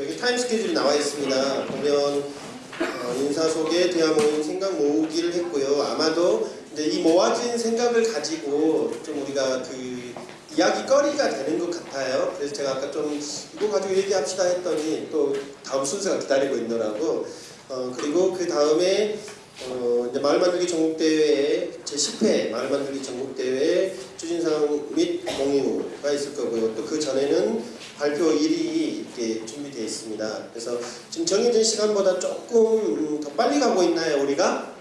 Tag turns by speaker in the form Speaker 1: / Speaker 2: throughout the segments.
Speaker 1: 여기 타임 스케줄이 나와 있습니다. 보면 어, 인사 소개, 대화 모임, 생각 모으기를 했고요. 아마도 이제 이 모아진 생각을 가지고 좀 우리가 그 이야기거리가 되는 것 같아요. 그래서 제가 아까 좀 이거 가지고 얘기합시다 했더니 또 다음 순서가 기다리고 있더라고. 어, 그리고 그 다음에 어, 이제 마을 만들기 전국대회 제 10회 마을 만들기 전국대회 추진상 및 공유가 있을 거고요. 또 그 전에는 발표 일이 이렇게 준비되어 있습니다. 그래서 지금 정해진 시간보다 조금 음, 더 빨리 가고 있나요, 우리가?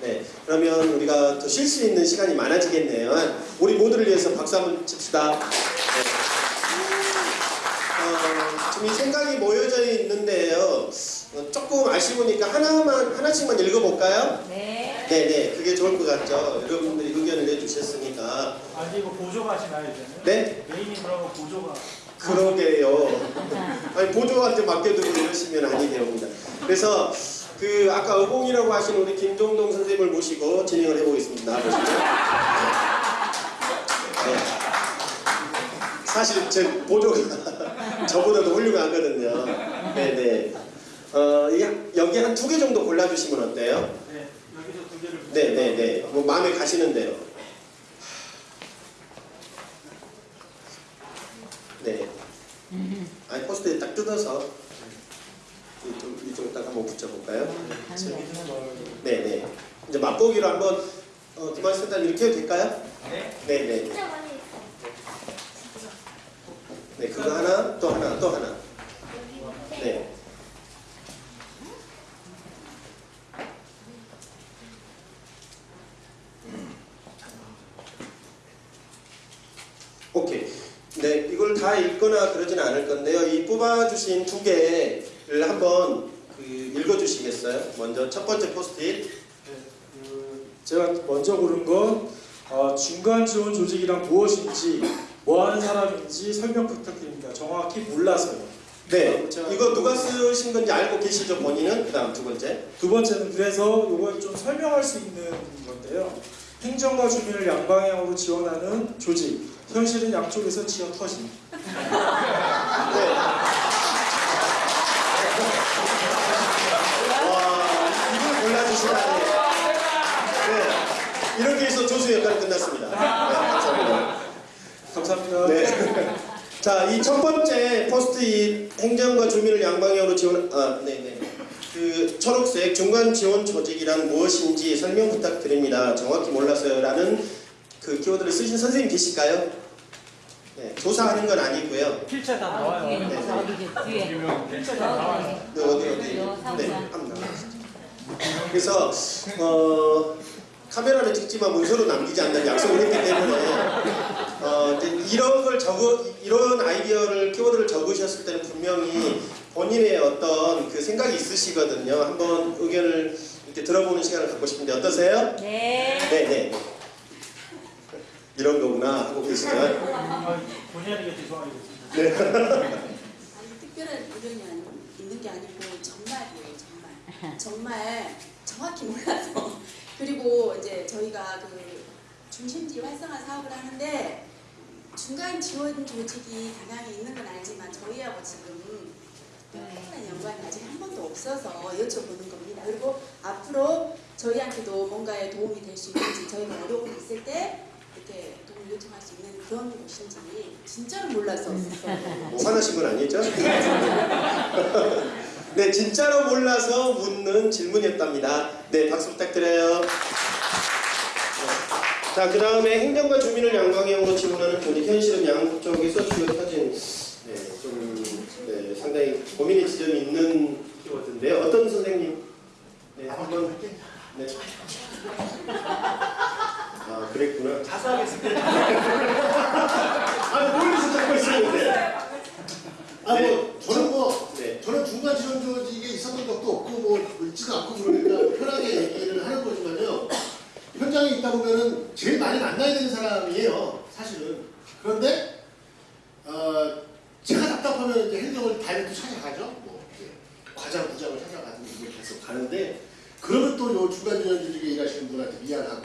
Speaker 1: 네. 그러면 우리가 더 쉴 수 있는 시간이 많아지겠네요. 우리 모두를 위해서 박수 한번 칩시다. 네. 어, 지금 이 생각이 모여져 있는데요. 어, 조금 아쉬우니까 하나만 하나씩만 읽어볼까요?
Speaker 2: 네.
Speaker 1: 네네, 그게 좋을 것 같죠. 여러분들이 의견을 내주셨으니까.
Speaker 3: 아니 이거 보조가시나요 이제는?
Speaker 1: 네?
Speaker 3: 메인이 그러면 보조가
Speaker 1: 그러게요. 아니 보조한테 맡겨두고 이러시면 아니 됩니다. 그래서 그 아까 의봉이라고 하신 우리 김종동 선생님을 모시고 진행을 해보겠습니다. 나와보시죠. 네. 사실 제 보조가 저보다도 훌륭하거든요. 네네. 어, 이게 여기 한 두 개 정도 골라주시면 어때요?
Speaker 3: 네 여기서 두 개를
Speaker 1: 네 네 네. 뭐 마음에 가시는데요. 네. 아니 포스트에 딱 뜯어서 이쪽 이쪽 딱 한번 붙여볼까요?
Speaker 3: 재밌는 걸
Speaker 1: 네네. 이제 맛보기로 한번 어, 센터님 이렇게 해도 될까요?
Speaker 3: 네.
Speaker 1: 네 네. 네 그거 하나 또 하나 또 하나. 네. 오케이. 네, 이걸 다 읽거나 그러지는 않을 건데요. 이 뽑아주신 두 개를 한번 그 읽어주시겠어요? 먼저 첫 번째 포스트잇.
Speaker 4: 네, 그 제가 먼저 고른 건 어, 중간 지원 조직이란 무엇인지 뭐 하는 사람인지 설명 부탁드립니다. 정확히 몰라서요.
Speaker 1: 네,
Speaker 4: 제가
Speaker 1: 이거 누가 쓰신 건지 알고 계시죠, 본인은? 그 다음 두 번째.
Speaker 4: 두 번째는 그래서 이걸 좀 설명할 수 있는 건데요. 행정과 주민을 양방향으로 지원하는 조직. 현실은 양쪽에서 지어 터진.
Speaker 1: 네. 와, 이걸 골라주시다니. 네, 이렇게 해서 조수 역할이 끝났습니다. 네, 감사합니다.
Speaker 4: 감사합니다.
Speaker 1: 네. 자, 이 첫 번째 포스트잇 행정과 주민을 양방향으로 지원, 아, 네네. 그 초록색 중간 지원 조직이란 무엇인지 설명 부탁드립니다. 정확히 몰라서요 라는 그 키워드를 쓰신 선생님 계실까요? 네, 조사하는 건 아니고요.
Speaker 3: 필체 다
Speaker 2: 아,
Speaker 3: 나와요.
Speaker 2: 뒤에,
Speaker 1: 네.
Speaker 2: 저기 뒤에.
Speaker 3: 필체 다 나와요.
Speaker 1: 네, 어디 어디. 네, 한번 나가시죠. 그래서 어, 카메라를 찍지만 문서로 남기지 않는 약속을 했기 때문에 어, 이제 이런 걸 적어 이런 아이디어를 키워드를 적으셨을 때는 분명히 본인의 어떤 그 생각이 있으시거든요. 한번 의견을 이렇게 들어보는 시간을 갖고 싶은데 어떠세요?
Speaker 2: 네.
Speaker 1: 네, 네. 이런 거구나. 하고
Speaker 3: 아니게 죄송하게 됐습니다.
Speaker 5: 아니 특별한 의견이 아니- 있는 게 아니고 정말이에요 정말. 정말 정확히 몰라서. 그리고 이제 저희가 그 중심지 활성화 사업을 하는데 중간 지원 조직이 다량에 있는 건 알지만 저희하고 지금 특별한 연관이 아직 한 번도 없어서 여쭤보는 겁니다. 그리고 앞으로 저희한테도 뭔가에 도움이 될 수 있는지 저희가 어려움이 있을 때 이렇게 도움을 요청할 수 있는 그런 곳인지 진짜로 몰라서
Speaker 1: 뭐 화나신 건 아니죠? 네, 진짜로 몰라서 묻는 질문이었답니다. 네, 박수 부탁드려요. 네. 자, 그 다음에 행정과 주민을 양방향으로 지원하는 조직, 현실은 양쪽에서 주요 터진, 네, 좀, 네, 상당히 고민의 지점이 있는 키워드인데요. 어떤 선생님? 네, 한번. 네. 아, 그랬구나.
Speaker 3: 자수하겠습니다.
Speaker 1: 아, 멀리서 듣고 있었는데.
Speaker 6: 아, 뭐, 저는 뭐,
Speaker 1: 네.
Speaker 6: 저는 중간 지원 조직에 있었던 적도 없고, 뭐, 있지도 않고 그러니까 편하게 얘기를 하는 거지만요. 현장에 있다 보면은 제일 많이 만나야 되는 사람이에요, 사실은. 그런데, 어, 제가 답답하면 이제 행정을 다이렉트 찾아가죠. 뭐, 이제 과장, 부장을 찾아가는 걸 계속 가는데, 그러면 또 요 중간 지원 조직에 일하시는 분한테 미안하고.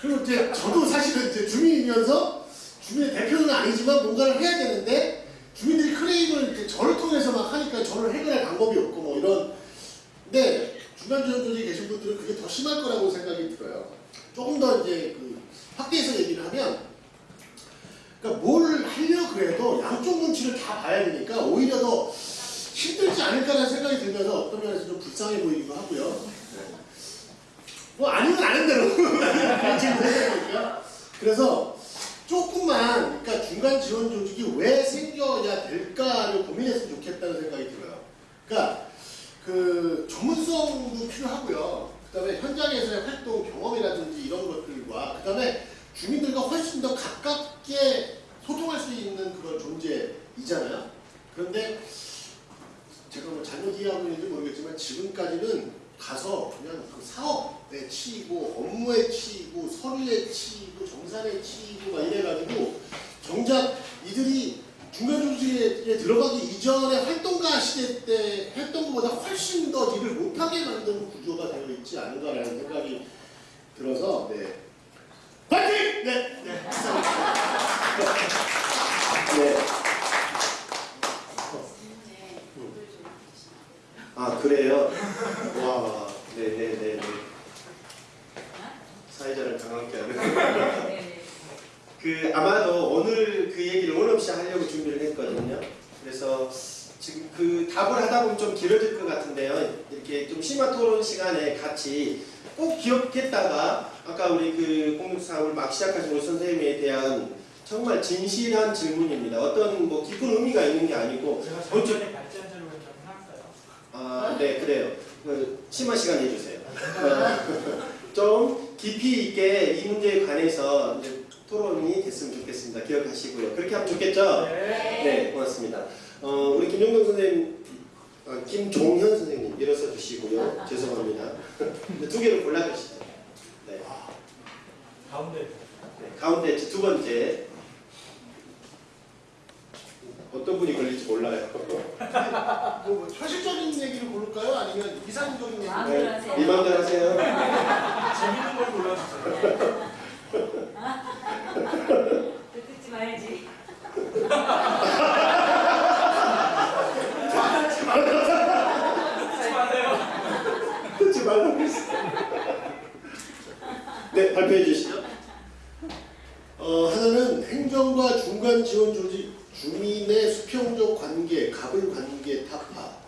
Speaker 6: 그리고 이제 저도 사실은 이제 주민이면서 주민의 대표는 아니지만 뭔가를 해야 되는데, 주민들이 클레임을 이렇게 통해서 막 하니까 저를 해결할 방법이 없고 뭐 이런 근데 중간 지원 조직에 계신 분들은 그게 더 심할 거라고 생각이 들어요. 조금 더 이제 그 확대해서 얘기를 하면 그러니까 뭘 하려 그래도 양쪽 눈치를 다 봐야 되니까 오히려 더 힘들지 않을까라는 생각이 들면서 어떤 면에서 좀 불쌍해 보이기도 하고요. 네. 뭐 아니면 아는 대로. 그래서 조금만 그러니까 중간 지원 조직이 왜 생겨야 될까를 고민했으면 좋겠다는 생각이 들어요. 그러니까 그 전문성도 필요하고요. 그다음에 현장에서의 활동 경험이라든지 이런 것들과 그다음에 주민들과 훨씬 더 가깝게 소통할 수 있는 그런 존재이잖아요. 그런데 제가 뭐 잘못 이해하고 있는지 모르겠지만 지금까지는 가서 그냥 그 사업에 치이고 업무에 치이고 서류에 치이고 정산에 치이고 막 이래가지고 정작 이들이 중간 조직에 들어가기 이전에 활동가 시대 때 했던 것보다 훨씬 더 일을 못하게 만드는 구조가 되어 있지 않은가라는 생각이 들어서 네. 파이팅! 네, 네, 감사합니다. 네.
Speaker 5: 네, 목을 좀 주시면
Speaker 1: 아 그래요? 와, 네네네. 사회자를 강하게 하는. 그 아마도 오늘 그 얘기를 오늘 없이 하려고 준비를 했거든요. 그래서 지금 그 답을 하다 보면 좀 길어질 것 같은데요. 이렇게 좀 심화 토론 시간에 같이 꼭 기억했다가 아까 우리 그 공사를 막 시작하신 우리 선생님에 대한 정말 진실한 질문입니다. 어떤 뭐 깊은 의미가 있는 게 아니고
Speaker 3: 제가 좀 해놨어요.
Speaker 1: 아, 네, 그래요. 그 심화 시간 해주세요. 어, 좀 깊이 있게 이 문제에 관해서 이제 토론이 됐으면 좋겠습니다. 기억하시고요. 그렇게 하면 좋겠죠?
Speaker 3: 네.
Speaker 1: 네, 고맙습니다. 어, 우리 김용동 선생님, 아, 김종현 선생님 일어서 주시고요. 죄송합니다. 두 개를 골라 주시죠. 네,
Speaker 3: 가운데.
Speaker 1: 네, 가운데 두 번째. 어떤 분이 걸릴지 몰라요.
Speaker 6: 뭐, 뭐 현실적인? 아니면 이상적인 얘기를
Speaker 5: 마음대로
Speaker 1: 네,
Speaker 5: 하세요.
Speaker 1: 이 마음대로 하세요.
Speaker 3: 재밌는 걸 골라주세요.
Speaker 2: 듣지 말지.
Speaker 3: 하지 마세요.
Speaker 1: 듣지 말라고 했어. 네, 발표해 주시죠.
Speaker 6: 어, 하나는 행정과 중간 지원 조직 주민의 수평적 관계, 갑을 관계 타파.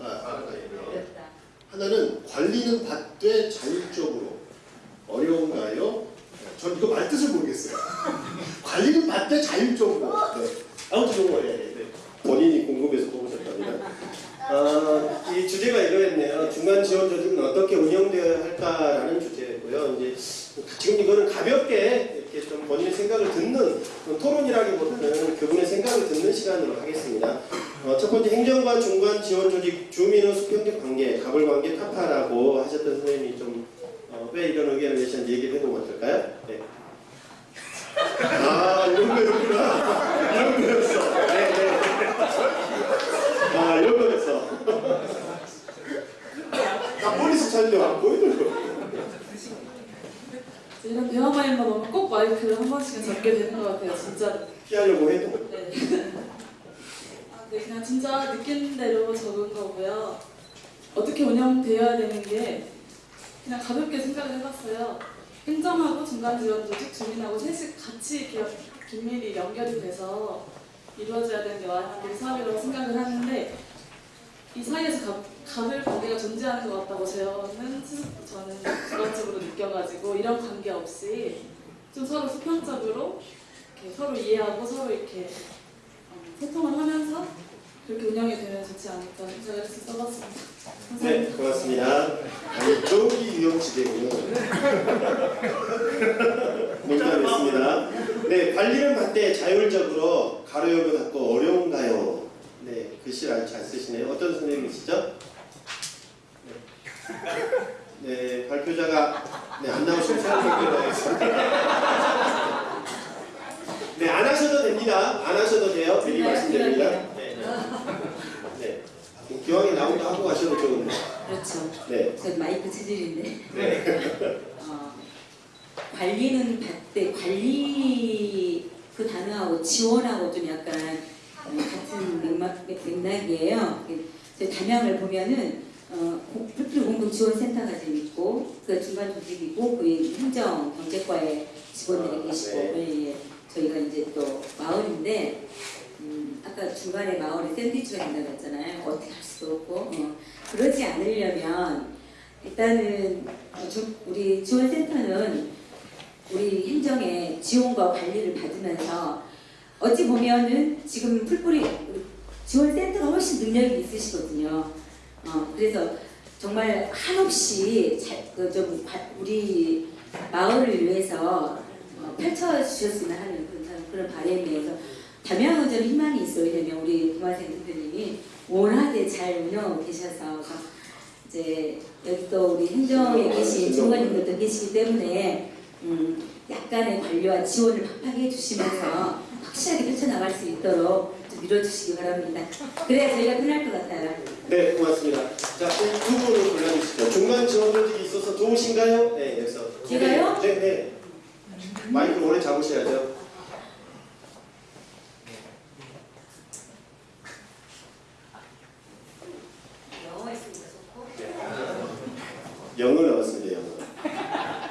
Speaker 6: 아, 네.
Speaker 2: 어렵다.
Speaker 6: 하나는 관리는 받되 자율적으로 어려운가요? 전 이거 말 뜻을 모르겠어요. 관리는 받되 자율적으로. 네. 아무튼 이거 예, 네.
Speaker 1: 본인이 궁금해서 뽑으셨답니다. 아, 이 주제가 이거였네요. 중간 지원 조직은 어떻게 운영되어야 할까라는 주제였고요. 이제 지금 이거는 가볍게 이렇게 좀 본인의 생각을 듣는 토론이라기보다는 그분의 생각을 듣는 시간으로 하겠습니다. 어, 첫 번째 행정과 중간 지원 조직 주민의 수평적 관계, 갑을 관계 타파라고 하셨던 선생님이 좀 어, 왜 이런 의견을 내셨는지 얘기를 해보면 어떨까요? 네. 아, 이런 거였구나. 이런 거였어. 네, 네. 아, 이런 거였어. 나 머리서 촬영 안 보이더라고.
Speaker 7: 이런 대화마인만 오면 꼭 마이크를 한 번씩은 잡게 되는 것 같아요, 진짜.
Speaker 1: 피하려고 해도.
Speaker 7: 네. 아, 네, 그냥 진짜 느낀 대로 적은 거고요. 어떻게 운영되어야 되는 게 그냥 가볍게 생각을 해봤어요. 행정하고 중간 지원 조직, 주민하고 셋이 같이 이렇게 긴밀히 연결이 돼서 이루어져야 되는 게 와한들 사업이라고 생각을 하는데 이 사이에서 가, 갑을 관계가 존재하는 것 같다고 저는 저는 주관적으로 느껴가지고 이런 관계 없이 좀 서로 수평적으로 이렇게 서로 이해하고 서로 이렇게 어, 소통을 하면서 그렇게 운영이 되면 좋지 않을까 생각을 해서 써봤습니다.
Speaker 1: 네, 고맙습니다. 아니, 저기 유형지대군요. 농담했습니다. 네, 관리는 받되 자율적으로 가로 열고 닫고 어려운가요? 네, 글씨를 아주 잘 쓰시네요. 어떤 선생님이시죠? 네, 네 발표자가 네, 안 나오시면 생각해 보겠습니다. 네, 안 하셔도 됩니다. 안 하셔도 돼요. 미리 말씀드립니다. 네, 네. 네. 기왕에 나온다 하고 가셔도 좋은데.
Speaker 2: 그렇죠.
Speaker 1: 네.
Speaker 2: 저 마이크 체질인데.
Speaker 1: 네.
Speaker 2: 어, 관리는 받되 관리 그 단어하고 지원하고 좀 약간 어, 같은 맥락, 맥락이에요. 저희 담양을 보면은 어, 고- 풀필 공동 지원센터가 지금 있고 그 중간 조직이고 그 행정 경제과에 직원들이
Speaker 1: 아,
Speaker 2: 계시고
Speaker 1: 네.
Speaker 2: 예, 예. 저희가 이제 또 마을인데 음, 아까 중간에 마을에 샌드위치가 된다고 했잖아요. 어떻게 할 수도 없고 어, 그러지 않으려면 일단은 우리 지원센터는 우리 행정의 지원과 관리를 받으면서 어찌 보면은 지금 풀뿌리 지원센터가 훨씬 능력이 있으시거든요. 어, 그래서 정말 한없이 잘, 그 좀, 바- 우리 마을을 위해서 어, 펼쳐주셨으면 하는 그런, 그런 바람이어서 담양은 좀 희망이 있어요. 왜냐면 우리 김화생 대표님이 원하게 잘 운영하고 계셔서 이제 여기 또 우리 행정에 계신 중관님들도 계시기 때문에 음, 약간의 관리와 지원을 팍팍히 해주시면서 확실하게 펼쳐나갈 수 있도록 좀 밀어주시기 바랍니다. 그래야 저희가 끝날 것 같아요.
Speaker 1: 네, 고맙습니다. 자, 이두 분을 골라주시죠. 중간 지원 조직이 있어서 좋으신가요? 네, 여기서.
Speaker 2: 제가요?
Speaker 1: 네, 네. 마이크 오래 잡으셔야죠.
Speaker 2: 영어 있으니까 좋고.
Speaker 1: 영어 나왔습니다, 영어.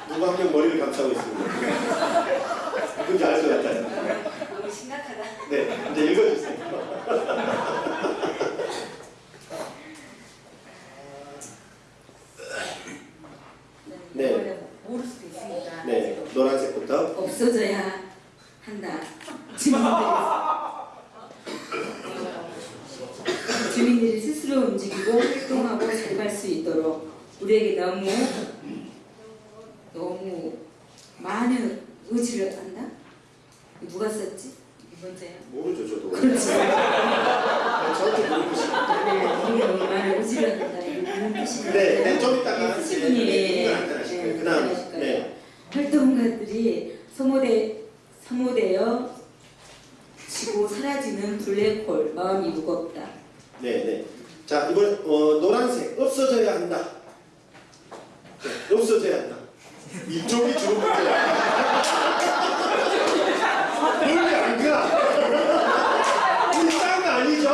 Speaker 1: 누가 한 명 머리를 감싸고 있습니다. 누군지 알 것 같아요.
Speaker 2: 너무 심각하다.
Speaker 1: 네, 이제 읽어주세요. 네.
Speaker 2: 이거는 모를 수도 있으니까.
Speaker 1: 네, 노란색부터.
Speaker 2: 없어져야 한다. 주민들이 스스로 움직이고 활동하고 살갈 수 있도록 우리에게 너무 많은 의지를 한다. 누가 썼지? 이 번째요.
Speaker 1: 모르죠, 저도.
Speaker 2: 그렇죠.
Speaker 1: 저한테 물어보시면.
Speaker 2: 네, 우리가 너무 많은 의지를 한다. 이런 뜻입니다.
Speaker 1: 네, 네, 좀 이따가
Speaker 2: 쓰신 분이
Speaker 1: 네,
Speaker 2: 예,
Speaker 1: 나타나실
Speaker 2: 예,
Speaker 1: 거예요. 그 다음,
Speaker 2: 나타나실 거예요.
Speaker 1: 네.
Speaker 2: 활동가들이 소모돼 소모되어 지고 사라지는 블랙홀 마음이 무겁다.
Speaker 1: 네, 네. 자, 이번 어, 노란색 없어져야 한다. 네, 없어져야 한다. 이쪽이 주로 문제야. 멀리 안 가. 우리 짠거 아니죠?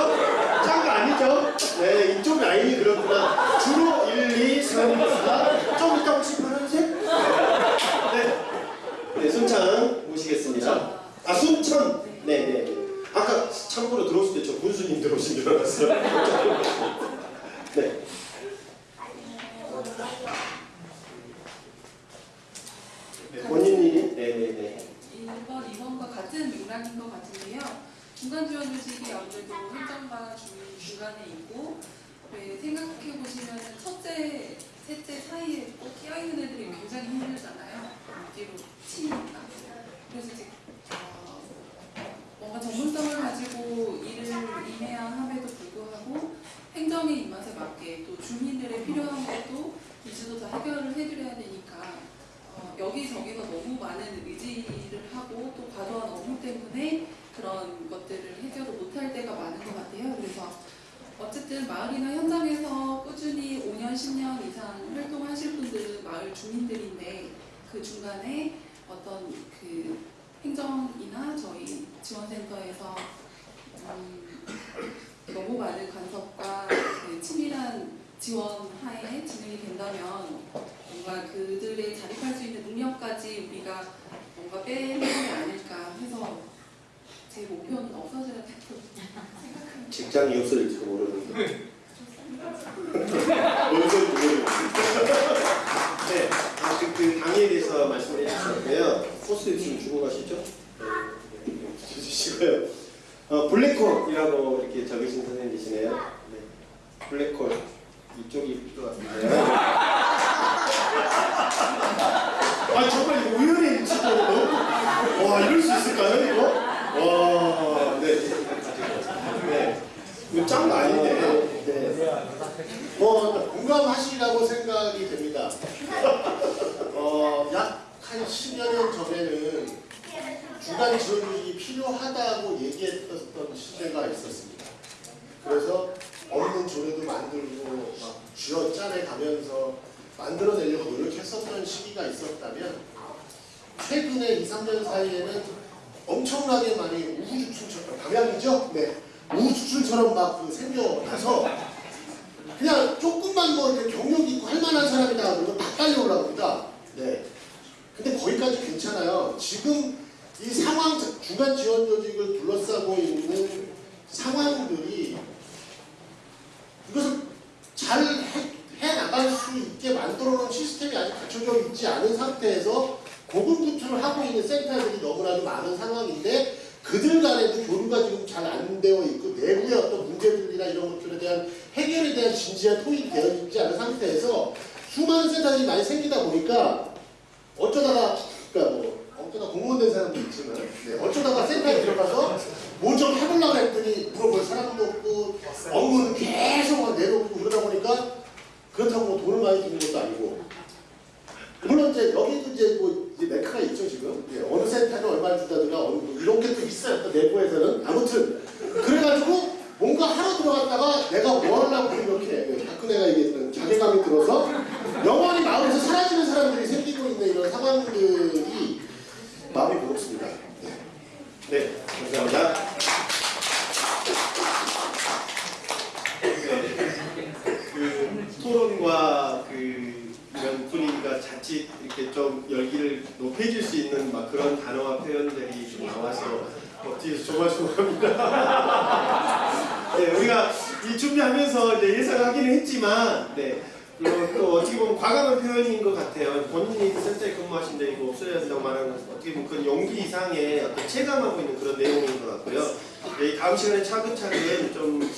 Speaker 1: 짠거 아니죠? 네, 이쪽 라인이 그렇구나. 주로 1, 2, 3, 4. 좀 이따 혹시 파란색? 네. 네, 순창 모시겠습니다. 아, 순천. 네, 네. 네. 아까 참고로 들어오실 때 저 군수님 들어오신 줄 알았어요. 네. 네, 본인이 네네네.
Speaker 8: 1번, 2번과 같은 맥락인 것 같은데요. 중간 지원 조직이 아무래도 행정과 주민 중간에 있고 왜 생각해 보시면 첫째, 셋째 사이에 꼭 끼어 있는 애들이 굉장히 힘들잖아요. 뒤로 치니까. 그래서 이제 어, 뭔가 전문성을 가지고 일을 임해야 함에도 불구하고 행정의 입맛에 맞게 또 주민들의 필요한 것도 이주도 다 해결을 해드려야 되니까 어, 여기저기서 너무 많은 의지를 하고 또 과도한 업무 때문에 그런 것들을 해결을 못할 때가 많은 것 같아요. 그래서 어쨌든 마을이나 현장에서 꾸준히 5년, 10년 이상 활동하실 분들은 마을 주민들인데 그 중간에 어떤 그 행정이나 저희 지원센터에서 음, 너무 많은 간섭과 그 치밀한 지원 하에 진행이 된다면 뭔가 그들의 자립할 수 있는 능력까지 우리가 뭔가 빼는 게 아닐까 제 목표는 없어져야 된다고 생각합니다.
Speaker 1: 직장이 없어질지도 모르는데. 뭔 소리인지 모르겠어요. 네. 아, 그, 그 당에 대해서 말씀해 주셨고요. 코스 지금 주고 가시죠? 네. 주시고요. 어, 블랙홀이라고 이렇게 적으신 선생님이시네요. 네. 블랙홀. 이쪽이 것 같은데요. 아, 정말 우연히 진짜 너무. 와, 이럴 수 있을까요, 이거? 와, 네. 네. 짠거 아닌데. 네.
Speaker 6: 뭐 공감하시라고 생각이 됩니다. 어, 약 한 10여 년 전에는 중간 지원 조직이 필요하다고 얘기했던 시대가 있었습니다. 그래서 없는 조례도 만들고 막 쥐어 짜내 가면서 만들어내려고 노력했었던 시기가 있었다면 최근에 2, 3년 사이에는 엄청나게 많이 우후죽순처럼 방향이죠? 네. 우후죽순처럼 막그 생겨나서 그냥 조금만 뭐 이렇게 경력 있고 할 만한 사람이다 그러면 다 빨리 올라갑니다. 네. 근데 거기까지 괜찮아요. 지금 이 상황, 중간 지원 조직을 둘러싸고 있는 상황들이 이것을 잘 해, 해 나갈 수 있게 만들어 놓은 시스템이 아직 갖춰져 있지 않은 상태에서 고군분투를 하고 있는 센터들이 너무나도 많은 상황인데 그들 간에도 교류가 지금 잘 안 되어 있고 내부의 어떤 문제들이나 이런 것들에 대한 해결에 대한 진지한 토의가 되어 있지 않은 상태에서 수많은 센터들이 많이 생기다 보니까 어쩌다가 그러니까 뭐 어쩌다 공무원 된 사람도 있지만 네, 어쩌다가 센터에 들어가서 뭐 좀 해보려고 했더니 물어볼 사람도 없고 업무는 계속 막 내놓고 그러다 보니까 그렇다고 뭐 돈을 많이 주는 것도 아니고 물론 이제 여기도 이제 뭐 이제 메카가 있죠 지금 예, 어느 센터는 얼마를 준다든가 어느 뭐 또 내부에서는. 아무튼 그래가지고 뭔가 하러 들어갔다가 내가 뭐 하려고 이렇게 박근혜가 얘기했던 자괴감이 들어서 영원히 마음에서 사라지는 사람들이 생기고 있는 이런 상황들이 마음이 무겁습니다. 네, 네 감사합니다.
Speaker 1: 그 토론과 그 이런 분위기가 자칫 이렇게 좀 열기를 높여줄 수 있는 막 그런 단어와 표현들이 좀 나와서 어, 뒤에서 조마조마합니다. 네, 우리가 이 준비하면서 이제 예상하기는 했지만, 네. 또, 또 어떻게 보면 과감한 표현인 것 같아요. 본인이 그 센터에 근무하신데 이거 없어야 된다고 말하는 건 어떻게 보면 그 용기 이상의 어떤 체감하고 있는 그런 내용인 것 같고요. 네, 다음 시간에 차근차근 좀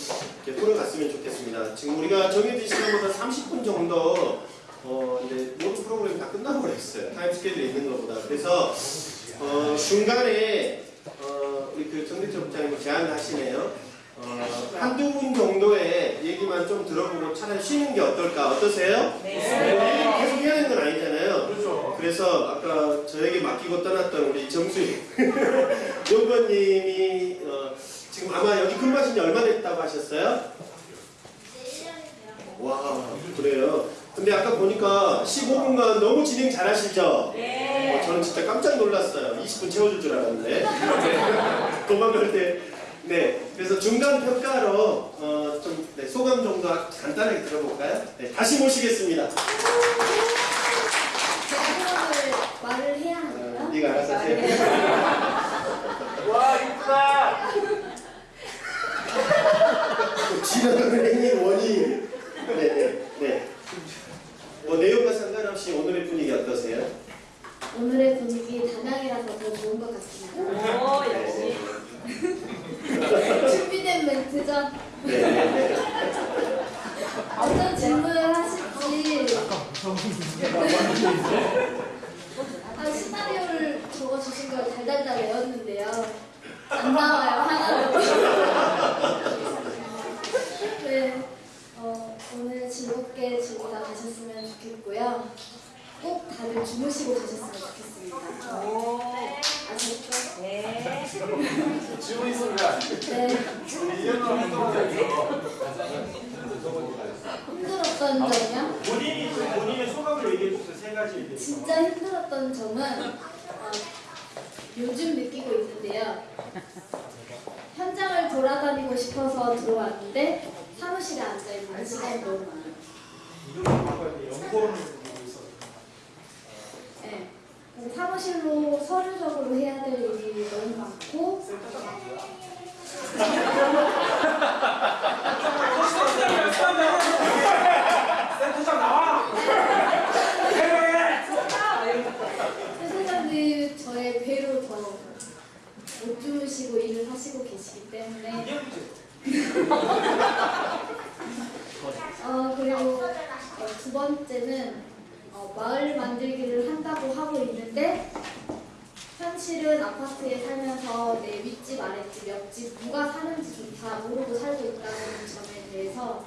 Speaker 1: 이렇게 풀어갔으면 좋겠습니다. 지금 우리가 정해진 시간보다 30분 정도 어, 이제 모든 프로그램이 다 끝나고 그랬어요. 타임 스케줄이 있는 것보다. 그래서 어, 중간에 어, 우리 그 정대철 부장님 제안을 하시네요. 어, 한두 분 정도의 얘기만 좀 들어보고 차라리 쉬는 게 어떨까? 어떠세요? 네. 계속 해야 되는 건 아니잖아요.
Speaker 3: 그렇죠.
Speaker 1: 그래서 아까 저에게 맡기고 떠났던 우리 정수희 연구원님이 어, 지금 아마 여기 근무하신 지 얼마 됐다고 하셨어요? 와 그래요. 근데 아까 보니까 15분간 너무 진행 잘하시죠? 네. 저는 진짜 깜짝 놀랐어요. 20분 채워줄 줄 알았는데 도망갈 때. 네, 그래서 중간 평가로 어, 좀 네, 소감 정도 간단하게 들어볼까요? 네, 다시 모시겠습니다.
Speaker 9: 제가 말을 해야
Speaker 1: 어,
Speaker 9: 하나요?
Speaker 1: 네가 알아서 해.
Speaker 3: 와 이쁘다.
Speaker 1: 지나가는 행위 원인. 네, 네, 네. 뭐 내용과 상관없이 오늘의 분위기 어떠세요?
Speaker 9: 오늘의 분위기 담양이라서 더 좋은 것 같습니다.
Speaker 2: 오 역시.
Speaker 9: 준비된 멘트죠?
Speaker 1: 네, 네, 네.
Speaker 9: 어떤 질문을 하실지 아, 시나리오를 적어주신 걸 달달달 외웠는데요. 안 나와요, 하나도. 네, 어, 오늘 즐겁게 즐기다 가셨으면 좋겠고요. 꼭 다들 주무시고 가셨으면 좋겠습니다.
Speaker 2: 오.
Speaker 9: 아셨죠?
Speaker 2: 네.
Speaker 3: 안 돼.
Speaker 9: 네,
Speaker 3: 1년 동안 했던
Speaker 9: 힘들었던 점이요?
Speaker 3: 본인이 좀 본인의 소감을 얘기해 주세요. 세 가지 얘기해 주세요.
Speaker 9: 진짜 힘들었던 점은 어, 요즘 느끼고 있는데요. 현장을 돌아다니고 싶어서 들어왔는데 사무실에 앉아 있는 시간이 너무 많아요.
Speaker 3: 돼. 연구원을 보고 있어.
Speaker 9: 네. 사무실로 서류적으로 해야 될 일이 너무 많고
Speaker 3: 센터장
Speaker 9: 저의 배로 더못 주무시고 일을 하시고 계시기 때문에
Speaker 3: 이게 문제.
Speaker 9: 어 그리고 어, 두 번째는 어, 마을 만들기를 한다고 하고 있는데 현실은 아파트에 살면서 내 윗집 아랫집 옆집 누가 사는지조차 모르고 살고 있다는 점에 대해서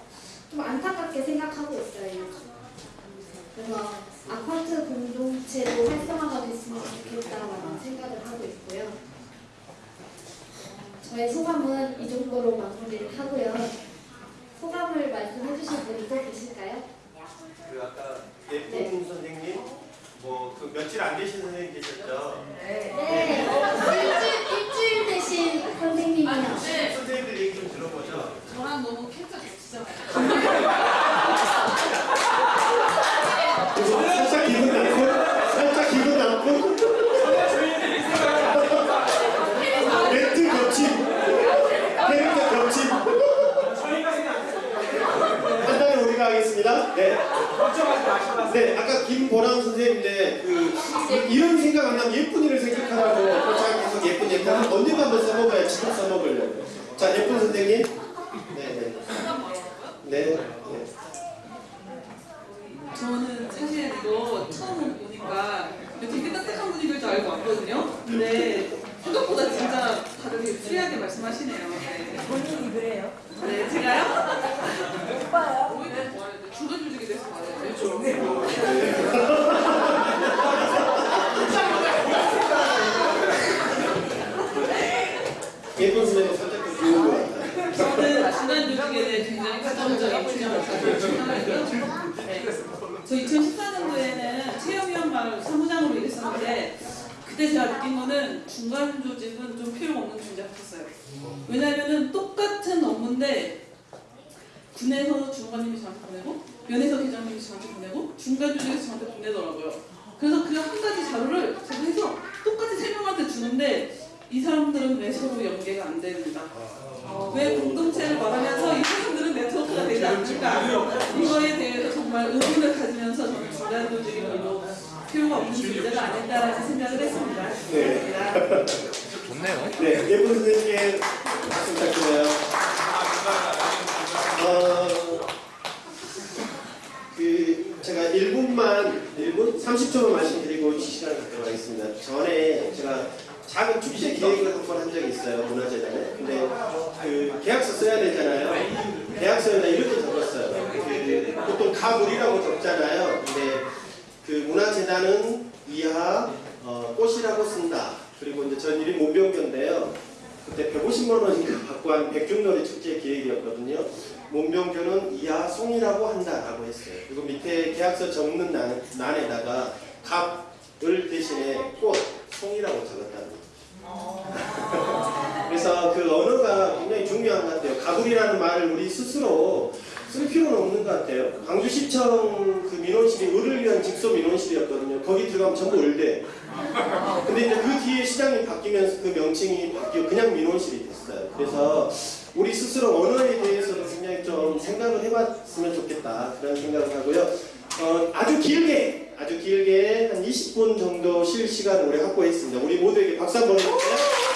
Speaker 9: 좀 안타깝게 생각하고 있어요. 그래서 아파트 공동체도 활성화가 됐으면 좋겠다라는 생각을 하고 있고요. 어, 저의 소감은 이 정도로 마무리를 하고요. 소감을 말씀해 주실 분이 또 계실까요?
Speaker 1: 그 아까 예쁜 네. 선생님, 뭐 그 며칠 안 계신 선생님 계셨죠?
Speaker 9: 네. 네. 일주일,
Speaker 1: 일주일
Speaker 9: 되신 선생님이요. 아, 네.
Speaker 1: 선생님들 얘기 좀 들어보죠.
Speaker 8: 저랑 너무 캐릭터 아,
Speaker 1: 진짜 살짝 기분 나요. 이런 생각 안 나면 예쁜 일을 생각하라고 자 계속 예쁜 예쁜 하면 언니가 한번 써먹어야 지금 써먹으려고 자 예쁜 선생님 네네 네. 네.
Speaker 8: 저는 사실 이거 처음 보니까 되게 따뜻한 분위기일 줄 알고 왔거든요 근데 네. 생각보다 진짜 다들 되게 free하게 말씀하시네요 네.
Speaker 2: 본인이 그래요?
Speaker 8: 네 제가요? 오빠요? 오히려 중간중간에 네. 뭐 돼서
Speaker 1: 말해요
Speaker 8: 그렇죠. 대해 굉장히. 저 2014년도에는 체험위원만 사무장으로 일했었는데 그때 제가 느낀 거는 중간 조직은 좀 필요가 없는 존재 같았어요. 왜냐하면 똑같은 업무인데 군에서 주무관님이 저한테 보내고 면에서 계장님이 저한테 보내고 중간 조직에서 저한테 보내더라고요. 그래서 그 한 가지 자료를 제가 해서 똑같이 세 명한테 주는데 이 사람들은 왜 서로 연계가 안 됩니다. 왜 공동체를 말하면서 이 사람들은 네트워크가 되지 않을까 이거에 대해서 정말 의문을 가지면서 저는 중간 조직이 별로 필요가 없는 존재가 아닐까라는 생각을 했습니다.
Speaker 1: 네.
Speaker 8: 감사합니다.
Speaker 1: 네, 예쁜 선생님께 말씀 부탁드려요. 어, 그 제가 1분만 1분 30초만 말씀드리고 이 시간을 갖도록 하겠습니다. 전에 제가 작은 축제 기획을 한 번 한 적이 있어요 문화재단에. 근데 그 계약서 써야 되잖아요. 계약서에다 이렇게 적었어요. 그 보통 가물이라고 적잖아요. 근데 그 문화재단은 이하 어, 꽃이라고 쓴다. 그리고 이제 전 이름이 문병교인데요. 그때 150만 원인가 받고 한 백중놀이 축제 기획이었거든요. 문병교는 이하 송이라고 한다라고 했어요. 그리고 밑에 계약서 적는 난, 난에다가 갑을 대신에 꽃, 송이라고 적었답니다. 그래서 그 언어가 굉장히 중요한 것 같아요. 가불이라는 말을 우리 스스로 쓸 필요는 없는 것 같아요. 광주시청 그 민원실이 을을 위한 직소 민원실이었거든요. 거기 들어가면 전부 을대. 근데 이제 그 뒤에 시장이 바뀌면서 그 명칭이 바뀌어 그냥 민원실이 됐어요. 그래서 우리 스스로 언어에 대해서도 굉장히 좀 생각을 해봤으면 좋겠다 그런 생각을 하고요. 어, 아주 길게 아주 길게 한 20분 정도 쉴 시간 우리 확보했습니다. 우리 모두에게 박수 한번 해주세요.